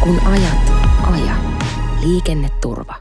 Kun ajat, aja. Liikenneturva.